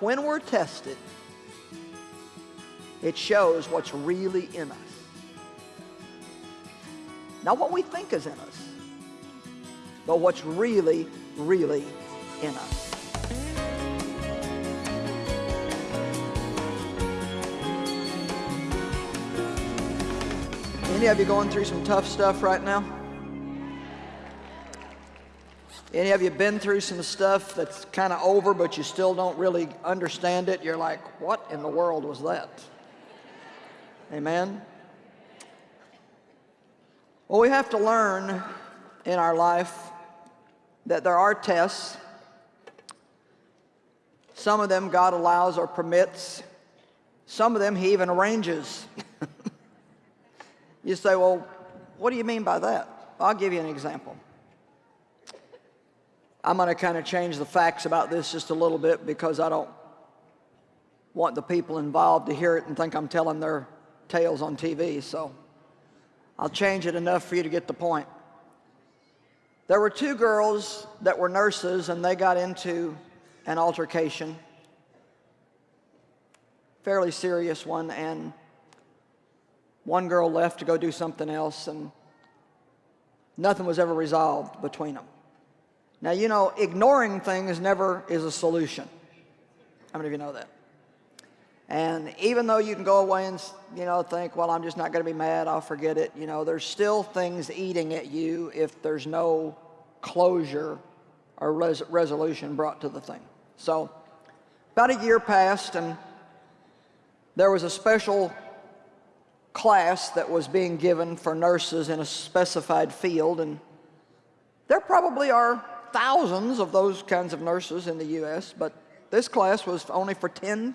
When we're tested, it shows what's really in us. Not what we think is in us, but what's really, really in us. Any of you going through some tough stuff right now? Any of you been through some stuff that's kind of over, but you still don't really understand it? You're like, what in the world was that? Amen? Well, we have to learn in our life that there are tests. Some of them God allows or permits. Some of them He even arranges. you say, well, what do you mean by that? I'll give you an example. I'm going to kind of change the facts about this just a little bit because I don't want the people involved to hear it and think I'm telling their tales on TV. So I'll change it enough for you to get the point. There were two girls that were nurses and they got into an altercation, fairly serious one, and one girl left to go do something else and nothing was ever resolved between them. Now, you know, ignoring things never is a solution. How many of you know that? And even though you can go away and, you know, think, well, I'm just not going to be mad, I'll forget it, you know, there's still things eating at you if there's no closure or res resolution brought to the thing. So, about a year passed and there was a special class that was being given for nurses in a specified field and there probably are thousands of those kinds of nurses in the U.S., but this class was only for 10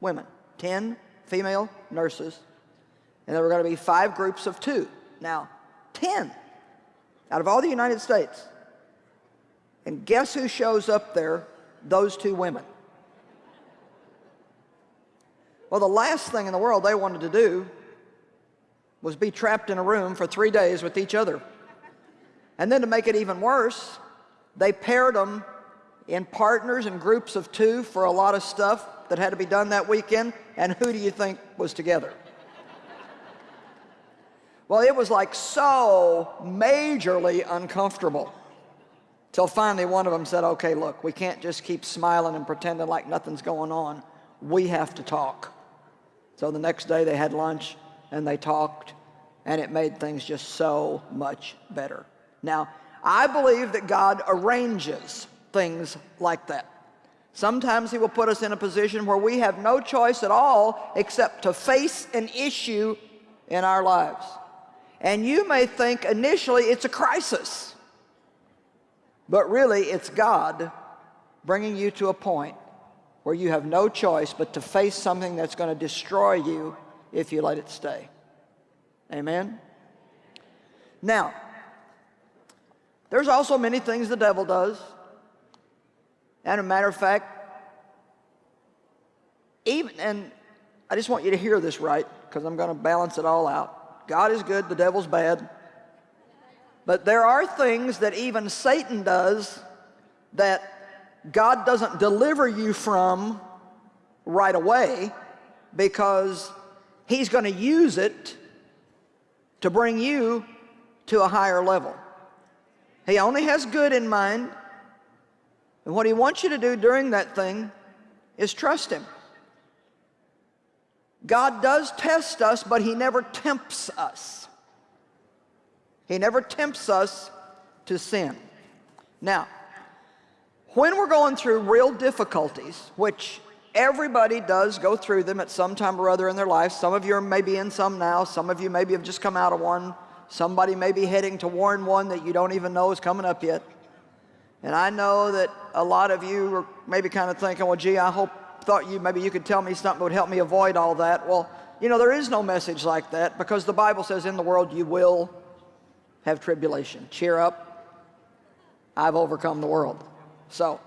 women, 10 female nurses, and there were going to be five groups of two. Now, 10 out of all the United States. And guess who shows up there? Those two women. Well, the last thing in the world they wanted to do was be trapped in a room for three days with each other. And then to make it even worse, they paired them in partners and groups of two for a lot of stuff that had to be done that weekend. And who do you think was together? Well, it was like so majorly uncomfortable. Till finally one of them said, okay, look, we can't just keep smiling and pretending like nothing's going on. We have to talk. So the next day they had lunch and they talked and it made things just so much better. Now, I believe that God arranges things like that. Sometimes he will put us in a position where we have no choice at all except to face an issue in our lives. And you may think initially it's a crisis, but really it's God bringing you to a point where you have no choice but to face something that's going to destroy you if you let it stay. Amen? Now, there's also many things the devil does. And a matter of fact, even, and I just want you to hear this right, because I'm going to balance it all out. God is good, the devil's bad. But there are things that even Satan does that God doesn't deliver you from right away because he's going to use it to bring you to a higher level. He only has good in mind. And what he wants you to do during that thing is trust him. God does test us, but he never tempts us. He never tempts us to sin. Now, when we're going through real difficulties, which everybody does go through them at some time or other in their life, some of you are maybe in some now, some of you maybe have just come out of one, Somebody may be heading to warn one that you don't even know is coming up yet. And I know that a lot of you are maybe kind of thinking, well, gee, I hope, thought you, maybe you could tell me something that would help me avoid all that. Well, you know, there is no message like that because the Bible says in the world you will have tribulation. Cheer up. I've overcome the world. So,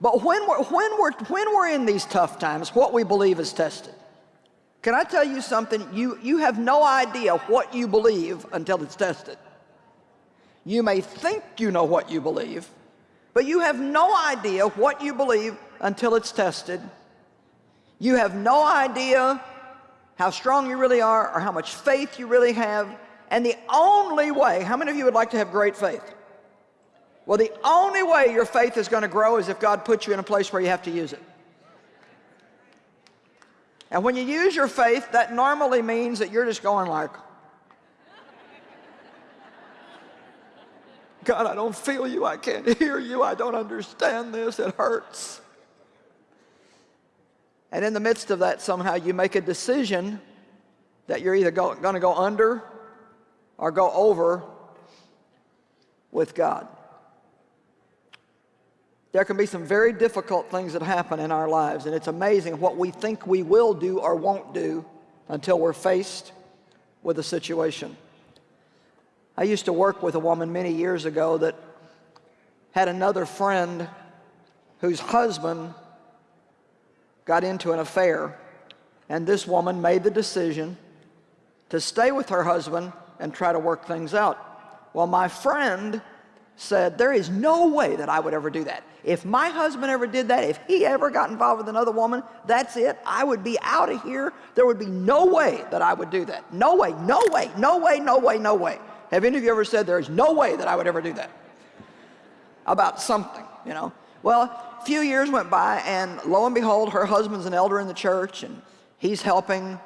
but when we're, when we're, when we're in these tough times, what we believe is tested. Can I tell you something? You, you have no idea what you believe until it's tested. You may think you know what you believe, But you have no idea what you believe until it's tested. You have no idea how strong you really are or how much faith you really have. And the only way, how many of you would like to have great faith? Well, the only way your faith is going to grow is if God puts you in a place where you have to use it. And when you use your faith, that normally means that you're just going like, God, I don't feel you. I can't hear you. I don't understand this. It hurts. And in the midst of that, somehow you make a decision that you're either going to go under or go over with God. There can be some very difficult things that happen in our lives, and it's amazing what we think we will do or won't do until we're faced with a situation. I used to work with a woman many years ago that had another friend whose husband got into an affair, and this woman made the decision to stay with her husband and try to work things out. Well, my friend said, there is no way that I would ever do that. If my husband ever did that, if he ever got involved with another woman, that's it. I would be out of here. There would be no way that I would do that. No way, no way, no way, no way, no way. Have any of you ever said there's no way that I would ever do that? About something, you know? Well, a few years went by and lo and behold, her husband's an elder in the church and he's helping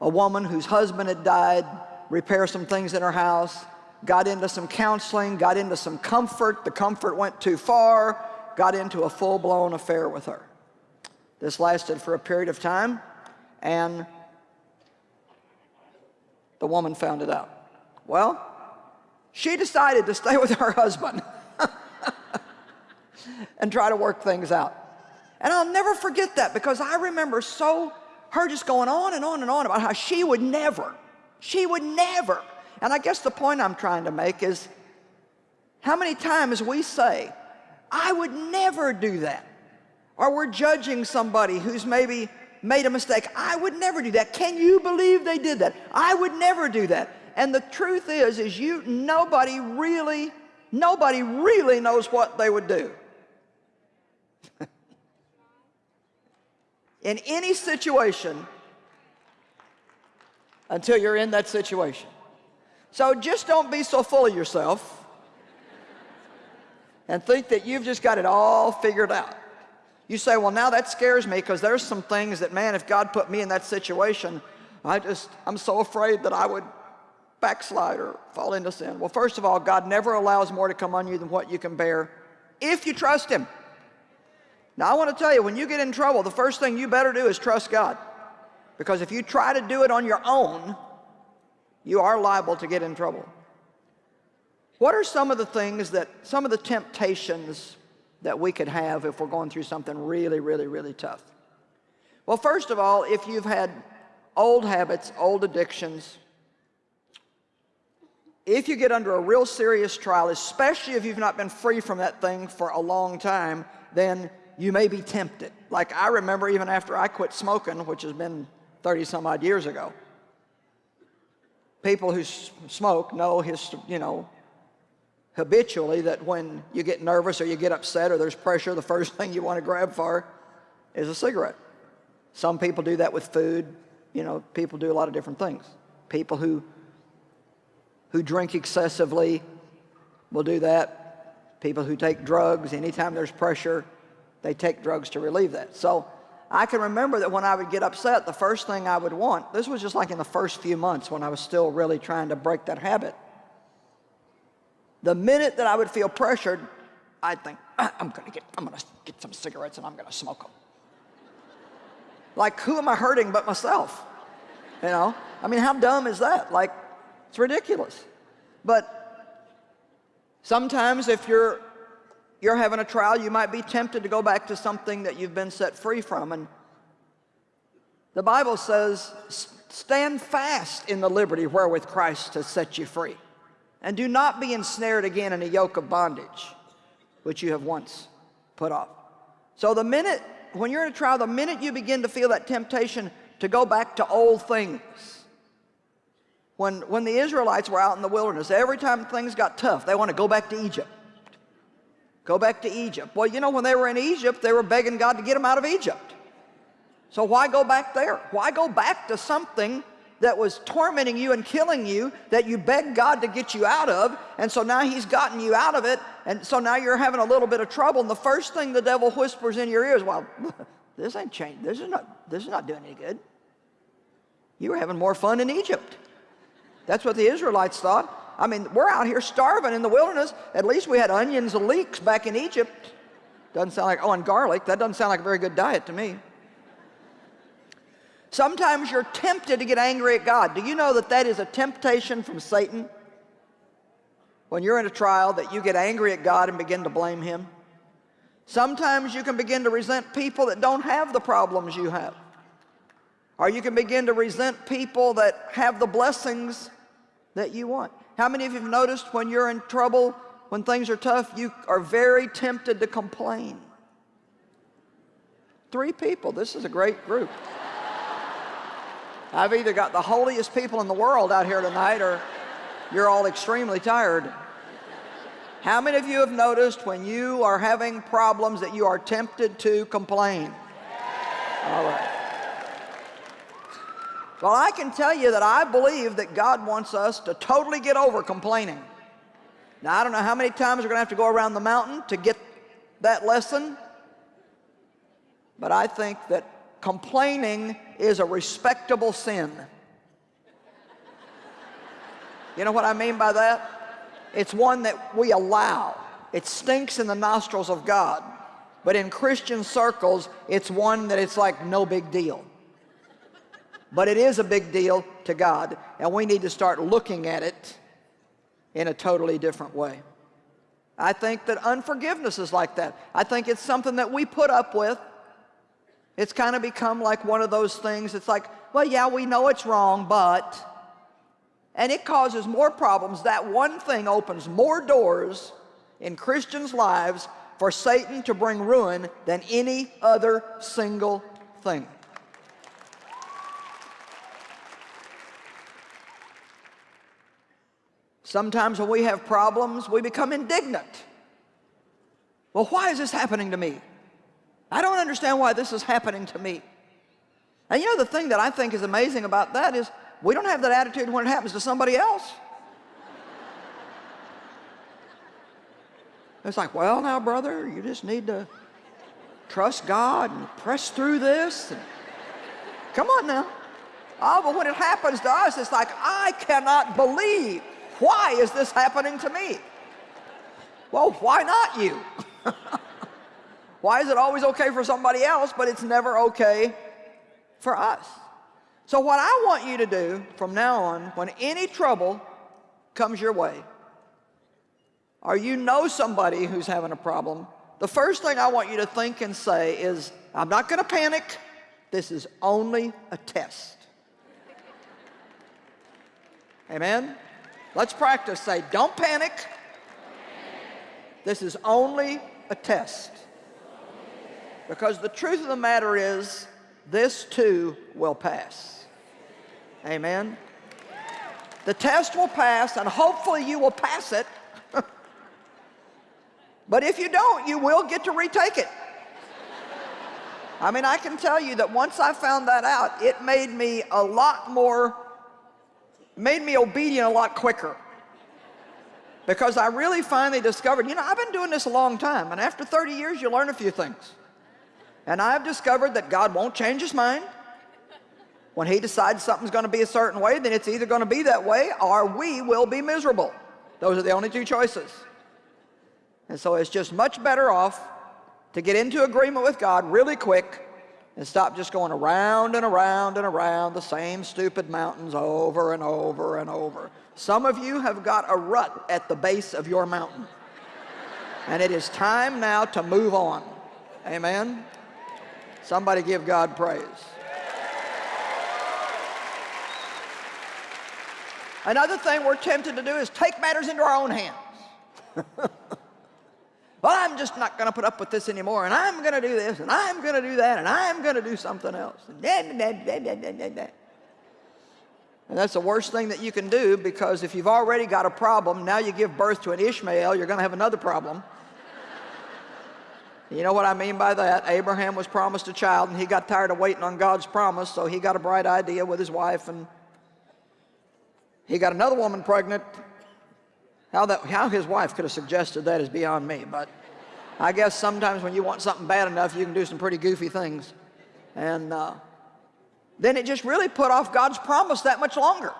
a woman whose husband had died repair some things in her house got into some counseling, got into some comfort. The comfort went too far, got into a full-blown affair with her. This lasted for a period of time, and the woman found it out. Well, she decided to stay with her husband and try to work things out. And I'll never forget that because I remember so her just going on and on and on about how she would never, she would never and I guess the point I'm trying to make is how many times we say, I would never do that. Or we're judging somebody who's maybe made a mistake. I would never do that. Can you believe they did that? I would never do that. And the truth is, is you, nobody really, nobody really knows what they would do. in any situation until you're in that situation. So just don't be so full of yourself and think that you've just got it all figured out. You say, well, now that scares me because there's some things that, man, if God put me in that situation, I just, I'm so afraid that I would backslide or fall into sin. Well, first of all, God never allows more to come on you than what you can bear if you trust Him. Now, I want to tell you, when you get in trouble, the first thing you better do is trust God. Because if you try to do it on your own, you are liable to get in trouble. What are some of the things that, some of the temptations that we could have if we're going through something really, really, really tough? Well, first of all, if you've had old habits, old addictions, if you get under a real serious trial, especially if you've not been free from that thing for a long time, then you may be tempted. Like I remember even after I quit smoking, which has been 30 some odd years ago, people who smoke know his, you know, habitually that when you get nervous or you get upset or there's pressure, the first thing you want to grab for is a cigarette. Some people do that with food. You know, people do a lot of different things. People who, who drink excessively will do that. People who take drugs, anytime there's pressure, they take drugs to relieve that. So I can remember that when I would get upset, the first thing I would want, this was just like in the first few months when I was still really trying to break that habit. The minute that I would feel pressured, I'd think, ah, I'm gonna get, I'm gonna get some cigarettes and I'm gonna smoke them. Like, who am I hurting but myself? You know? I mean, how dumb is that? Like, it's ridiculous. But sometimes if you're you're having a trial, you might be tempted to go back to something that you've been set free from. And the Bible says, stand fast in the liberty wherewith Christ has set you free. And do not be ensnared again in a yoke of bondage, which you have once put off. So the minute, when you're in a trial, the minute you begin to feel that temptation to go back to old things, when, when the Israelites were out in the wilderness, every time things got tough, they want to go back to Egypt. Go back to Egypt. Well, you know, when they were in Egypt, they were begging God to get them out of Egypt. So why go back there? Why go back to something that was tormenting you and killing you that you begged God to get you out of, and so now he's gotten you out of it, and so now you're having a little bit of trouble, and the first thing the devil whispers in your ear is, well, this ain't changed. This is not, this is not doing any good. You were having more fun in Egypt. That's what the Israelites thought. I mean, we're out here starving in the wilderness. At least we had onions and leeks back in Egypt. Doesn't sound like, oh, and garlic. That doesn't sound like a very good diet to me. Sometimes you're tempted to get angry at God. Do you know that that is a temptation from Satan? When you're in a trial that you get angry at God and begin to blame him. Sometimes you can begin to resent people that don't have the problems you have. Or you can begin to resent people that have the blessings that you want. How many of you have noticed when you're in trouble, when things are tough, you are very tempted to complain? Three people. This is a great group. I've either got the holiest people in the world out here tonight or you're all extremely tired. How many of you have noticed when you are having problems that you are tempted to complain? All right. Well, I can tell you that I believe that God wants us to totally get over complaining. Now, I don't know how many times we're going to have to go around the mountain to get that lesson, but I think that complaining is a respectable sin. You know what I mean by that? It's one that we allow. It stinks in the nostrils of God. But in Christian circles, it's one that it's like no big deal. But it is a big deal to God, and we need to start looking at it in a totally different way. I think that unforgiveness is like that. I think it's something that we put up with it's kind of become like one of those things. It's like, well, yeah, we know it's wrong, but, and it causes more problems. That one thing opens more doors in Christians' lives for Satan to bring ruin than any other single thing. Sometimes when we have problems, we become indignant. Well, why is this happening to me? I don't understand why this is happening to me. And you know the thing that I think is amazing about that is we don't have that attitude when it happens to somebody else. It's like, well, now, brother, you just need to trust God and press through this. Come on now. Oh, but when it happens to us, it's like, I cannot believe. Why is this happening to me? Well, why not you? Why is it always okay for somebody else, but it's never okay for us? So what I want you to do from now on, when any trouble comes your way, or you know somebody who's having a problem, the first thing I want you to think and say is, I'm not going to panic. This is only a test. Amen? Let's practice. Say, don't panic. This is only a test. Because the truth of the matter is, this too will pass. Amen? The test will pass, and hopefully you will pass it. but if you don't, you will get to retake it. I mean, I can tell you that once I found that out, it made me a lot more, made me obedient a lot quicker. Because I really finally discovered, you know, I've been doing this a long time, and after 30 years, you learn a few things. And I've discovered that God won't change his mind. When he decides something's going to be a certain way, then it's either going to be that way or we will be miserable. Those are the only two choices. And so it's just much better off to get into agreement with God really quick and stop just going around and around and around the same stupid mountains over and over and over. Some of you have got a rut at the base of your mountain. And it is time now to move on. Amen? Somebody give God praise. Another thing we're tempted to do is take matters into our own hands. well, I'm just not going to put up with this anymore, and I'm going to do this, and I'm going to do that, and I'm going to do something else. And that's the worst thing that you can do because if you've already got a problem, now you give birth to an Ishmael, you're going to have another problem. You know what I mean by that? Abraham was promised a child and he got tired of waiting on God's promise, so he got a bright idea with his wife and he got another woman pregnant. How, that, how his wife could have suggested that is beyond me, but I guess sometimes when you want something bad enough, you can do some pretty goofy things. And uh, then it just really put off God's promise that much longer.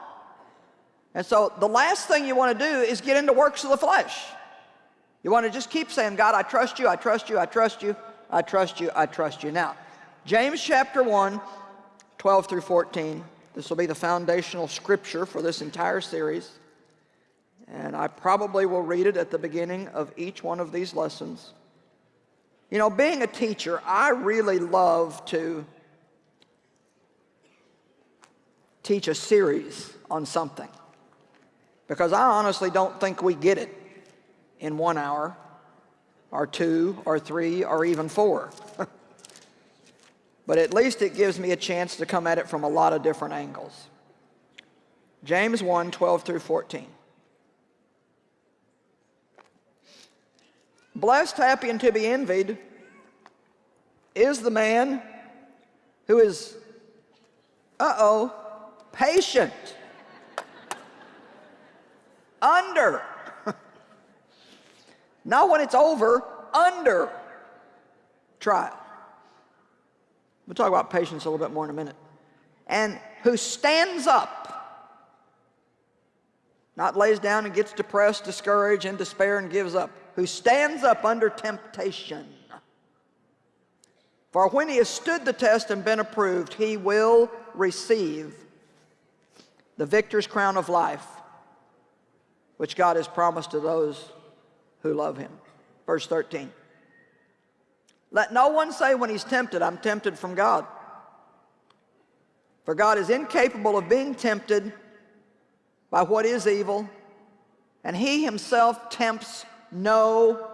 And so the last thing you want to do is get into works of the flesh. You want to just keep saying, God, I trust you, I trust you, I trust you, I trust you, I trust you. Now, James chapter 1, 12 through 14. This will be the foundational scripture for this entire series. And I probably will read it at the beginning of each one of these lessons. You know, being a teacher, I really love to teach a series on something because I honestly don't think we get it in one hour or two or three or even four. but at least it gives me a chance to come at it from a lot of different angles. James 1, 12 through 14. Blessed, happy, and to be envied is the man who is, uh-oh, patient, under not when it's over, under trial. We'll talk about patience a little bit more in a minute. And who stands up, not lays down and gets depressed, discouraged, and despair and gives up, who stands up under temptation. For when he has stood the test and been approved, he will receive the victor's crown of life, which God has promised to those who love him. Verse 13. Let no one say when he's tempted, I'm tempted from God. For God is incapable of being tempted by what is evil, and he himself tempts no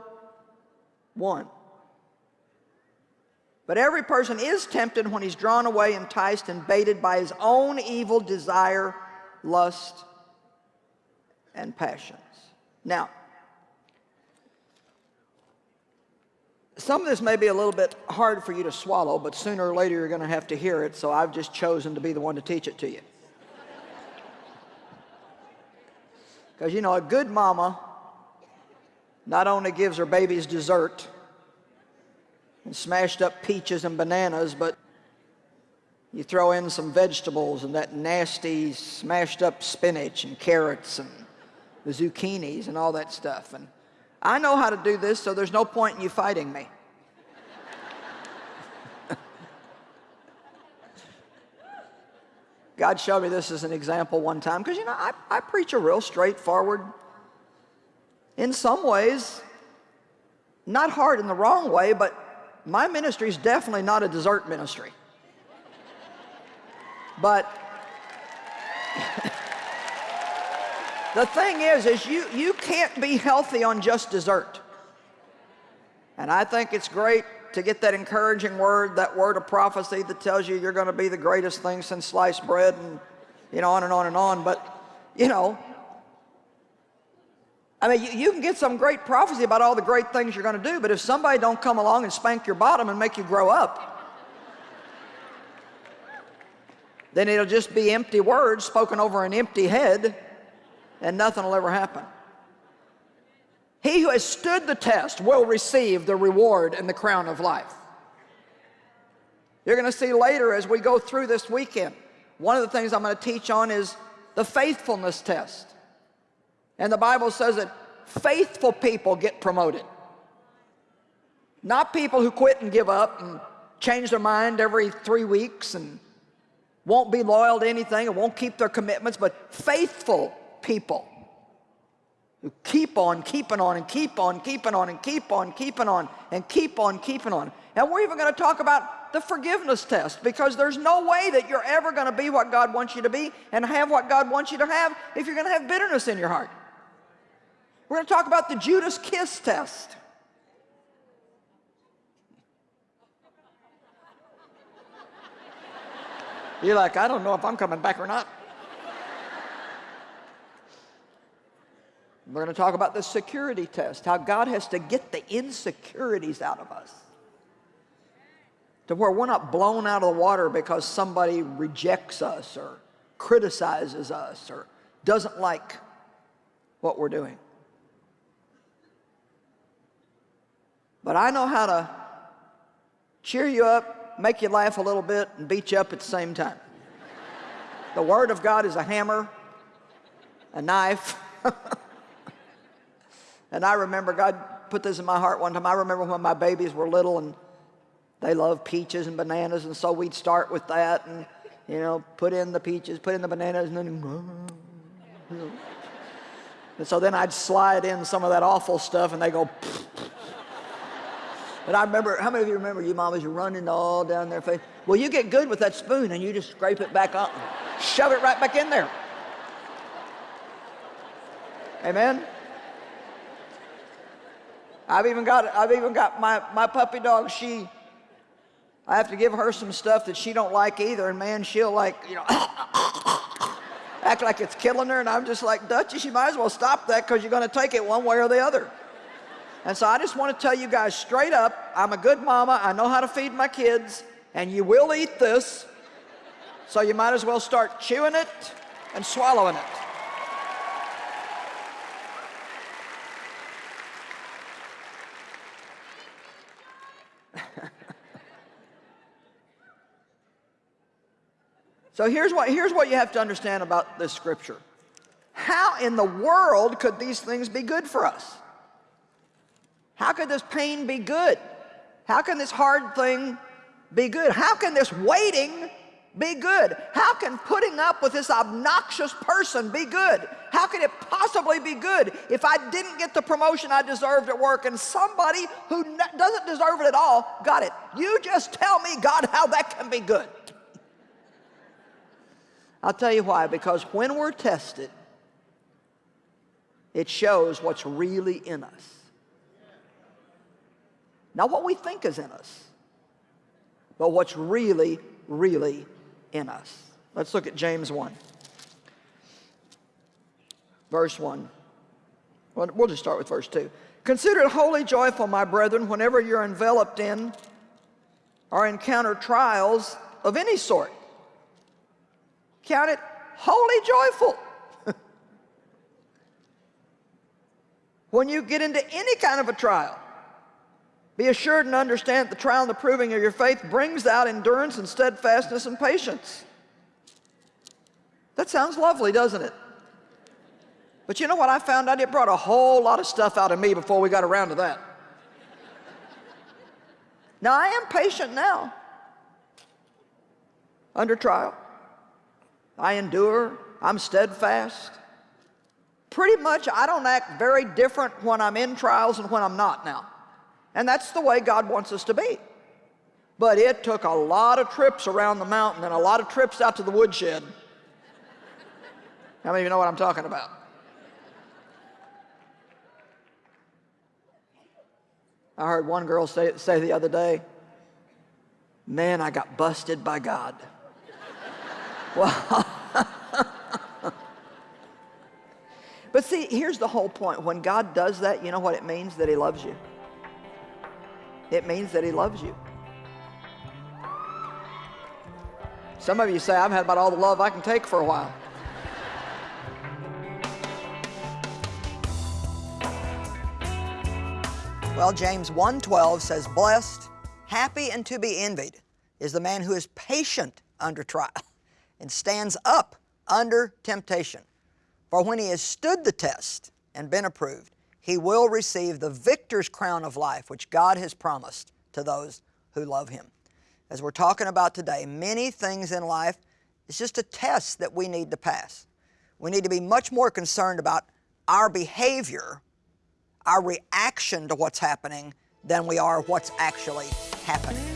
one. But every person is tempted when he's drawn away, enticed, and baited by his own evil desire, lust, and passions. Now, Some of this may be a little bit hard for you to swallow, but sooner or later you're going to have to hear it, so I've just chosen to be the one to teach it to you. Because, you know, a good mama not only gives her babies dessert and smashed up peaches and bananas, but you throw in some vegetables and that nasty smashed up spinach and carrots and the zucchinis and all that stuff. And I know how to do this, so there's no point in you fighting me. God showed me this as an example one time because, you know, I, I preach a real straightforward, in some ways, not hard in the wrong way, but my ministry is definitely not a dessert ministry. But The thing is, is you, you can't be healthy on just dessert. And I think it's great to get that encouraging word, that word of prophecy that tells you you're going to be the greatest thing since sliced bread and, you know, on and on and on. But, you know, I mean, you, you can get some great prophecy about all the great things you're going to do, but if somebody don't come along and spank your bottom and make you grow up, then it'll just be empty words spoken over an empty head and nothing will ever happen. He who has stood the test will receive the reward and the crown of life. You're going to see later as we go through this weekend, one of the things I'm going to teach on is the faithfulness test. And the Bible says that faithful people get promoted. Not people who quit and give up and change their mind every three weeks and won't be loyal to anything and won't keep their commitments, but faithful people who keep on keeping on and keep on keeping on and keep on keeping on and keep on keeping on. And we're even going to talk about the forgiveness test because there's no way that you're ever going to be what God wants you to be and have what God wants you to have if you're going to have bitterness in your heart. We're going to talk about the Judas kiss test. You're like, I don't know if I'm coming back or not. We're going to talk about the security test, how God has to get the insecurities out of us. to where we're not blown out of the water because somebody rejects us or criticizes us or doesn't like what we're doing. But I know how to cheer you up, make you laugh a little bit, and beat you up at the same time. the Word of God is a hammer, a knife. and I remember God put this in my heart one time. I remember when my babies were little and they love peaches and bananas, and so we'd start with that and, you know, put in the peaches, put in the bananas, and then, and so then I'd slide in some of that awful stuff, and they go, and I remember, how many of you remember you mamas, you're running all down their face? Well, you get good with that spoon, and you just scrape it back up, shove it right back in there. Amen? I've even got, I've even got my, my puppy dog, she, I have to give her some stuff that she don't like either, and man, she'll like, you know, act like it's killing her, and I'm just like, Dutchie, you might as well stop that because you're going to take it one way or the other. And so I just want to tell you guys straight up, I'm a good mama, I know how to feed my kids, and you will eat this, so you might as well start chewing it and swallowing it. So here's what, here's what you have to understand about this scripture. How in the world could these things be good for us? How could this pain be good? How can this hard thing be good? How can this waiting be good? How can putting up with this obnoxious person be good? How can it possibly be good if I didn't get the promotion I deserved at work and somebody who doesn't deserve it at all got it? You just tell me, God, how that can be good. I'll tell you why, because when we're tested, it shows what's really in us. Not what we think is in us, but what's really, really in us. Let's look at James 1. Verse 1. Well, we'll just start with verse 2. Consider it wholly joyful, my brethren, whenever you're enveloped in or encounter trials of any sort Count it wholly joyful. when you get into any kind of a trial, be assured and understand that the trial and the proving of your faith brings out endurance and steadfastness and patience. That sounds lovely, doesn't it? But you know what I found out? It brought a whole lot of stuff out of me before we got around to that. now, I am patient now under trial. I endure, I'm steadfast. Pretty much, I don't act very different when I'm in trials and when I'm not now. And that's the way God wants us to be. But it took a lot of trips around the mountain and a lot of trips out to the woodshed. How many of you know what I'm talking about? I heard one girl say, say the other day, man, I got busted by God. Well, but see, here's the whole point. When God does that, you know what it means? That he loves you. It means that he loves you. Some of you say, I've had about all the love I can take for a while. Well, James 1.12 says, Blessed, happy, and to be envied is the man who is patient under trial and stands up under temptation. For when he has stood the test and been approved, he will receive the victor's crown of life, which God has promised to those who love him. As we're talking about today, many things in life, it's just a test that we need to pass. We need to be much more concerned about our behavior, our reaction to what's happening, than we are what's actually happening.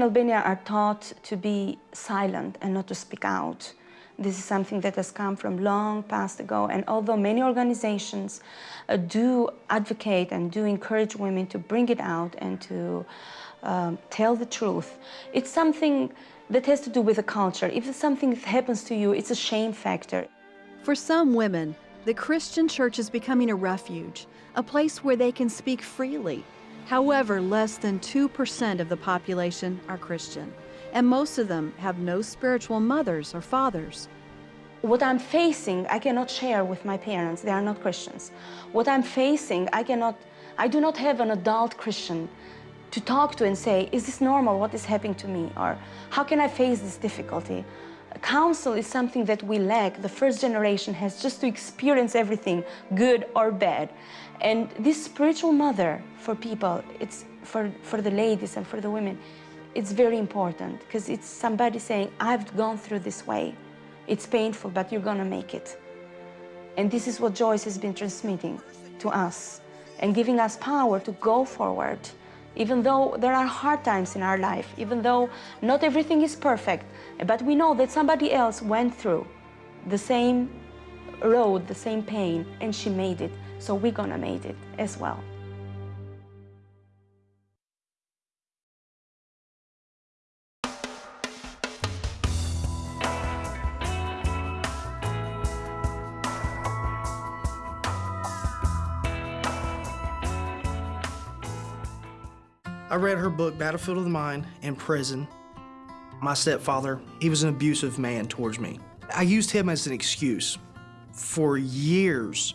In Albania are taught to be silent and not to speak out. This is something that has come from long past ago. And although many organizations uh, do advocate and do encourage women to bring it out and to um, tell the truth, it's something that has to do with the culture. If something happens to you, it's a shame factor. For some women, the Christian church is becoming a refuge, a place where they can speak freely. However, less than 2% of the population are Christian, and most of them have no spiritual mothers or fathers. What I'm facing, I cannot share with my parents. They are not Christians. What I'm facing, I cannot, I do not have an adult Christian to talk to and say, is this normal? What is happening to me? Or how can I face this difficulty? Counsel is something that we lack. The first generation has just to experience everything, good or bad. And this spiritual mother for people, it's for, for the ladies and for the women, it's very important because it's somebody saying, I've gone through this way. It's painful, but you're gonna make it. And this is what Joyce has been transmitting to us and giving us power to go forward even though there are hard times in our life, even though not everything is perfect, but we know that somebody else went through the same road, the same pain, and she made it, so we're gonna make it as well. I read her book, Battlefield of the Mind, in prison. My stepfather, he was an abusive man towards me. I used him as an excuse for years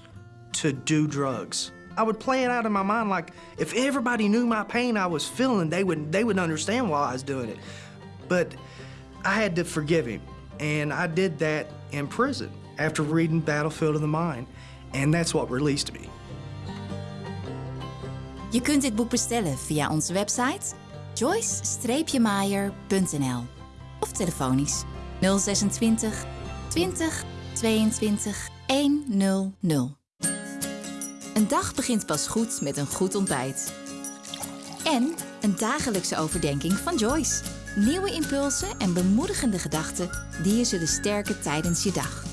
to do drugs. I would play it out in my mind like if everybody knew my pain I was feeling, they would they would understand why I was doing it. But I had to forgive him, and I did that in prison after reading Battlefield of the Mind, and that's what released me. Je kunt dit boek bestellen via onze website joyce-meyer.nl of telefonisch 026 20 22 100. Een dag begint pas goed met een goed ontbijt. En een dagelijkse overdenking van Joyce. Nieuwe impulsen en bemoedigende gedachten die je zullen sterken tijdens je dag.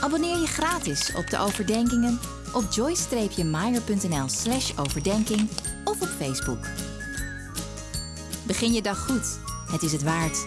Abonneer je gratis op de overdenkingen op joyce-meyer.nl slash overdenking of op Facebook. Begin je dag goed. Het is het waard.